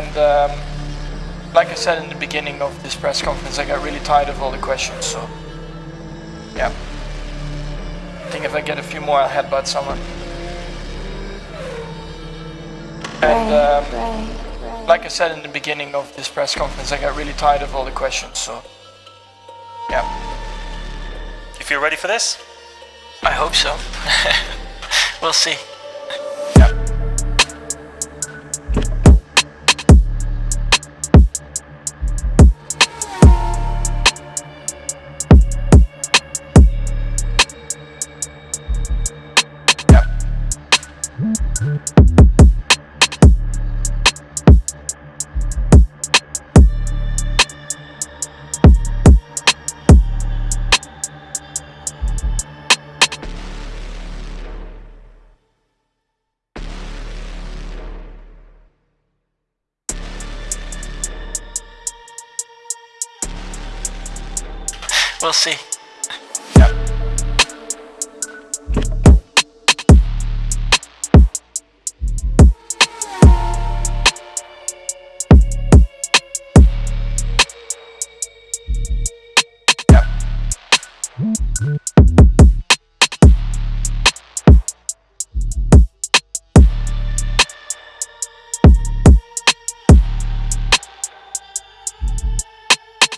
And um, like I said in the beginning of this press conference, I got really tired of all the questions. So, yeah. I think if I get a few more, I'll headbutt someone. And um, right, right. like I said in the beginning of this press conference, I got really tired of all the questions. So, yeah. If you're ready for this? I hope so. we'll see. We'll see.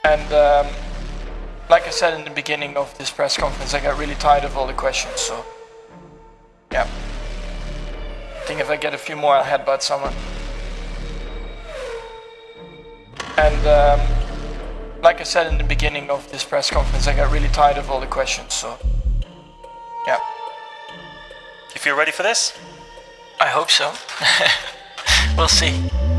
And um, like I said in the beginning of this press conference, I got really tired of all the questions. So, yeah. I think if I get a few more, I'll headbutt someone. And um, like I said in the beginning of this press conference, I got really tired of all the questions. So, yeah. If You feel ready for this? I hope so. we'll see.